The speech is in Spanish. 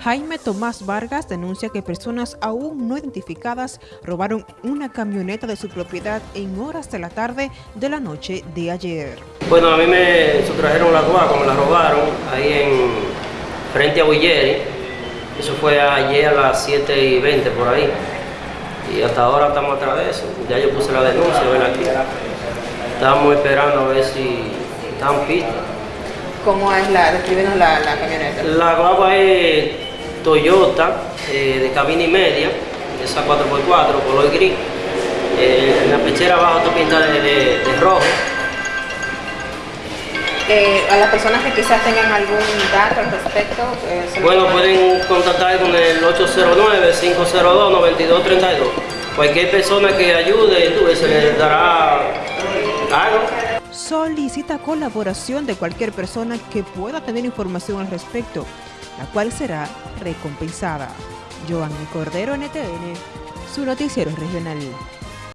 Jaime Tomás Vargas denuncia que personas aún no identificadas robaron una camioneta de su propiedad en horas de la tarde de la noche de ayer. Bueno, a mí me sustrajeron la guagua, me la robaron ahí en frente a Willeri. Eso fue ayer a las 7 y 20 por ahí. Y hasta ahora estamos atrás de eso. Ya yo puse la denuncia, ven aquí. Estamos esperando a ver si están pistas. ¿Cómo es la, descríbenos la, la camioneta? La guagua es Toyota eh, de cabina y media, esa 4x4, color gris. Eh, en la pechera abajo está pintada de, de, de rojo. Eh, a las personas que quizás tengan algún dato al respecto. eh, Bueno, pueden- pueden contactar con el 809-502-9232. Cualquier persona que ayude, tú, se les dará algo. solicita colaboración de cualquier persona que pueda tener información al respecto, la cual será recompensada. Joanny Cordero, NTN, su noticiero regional.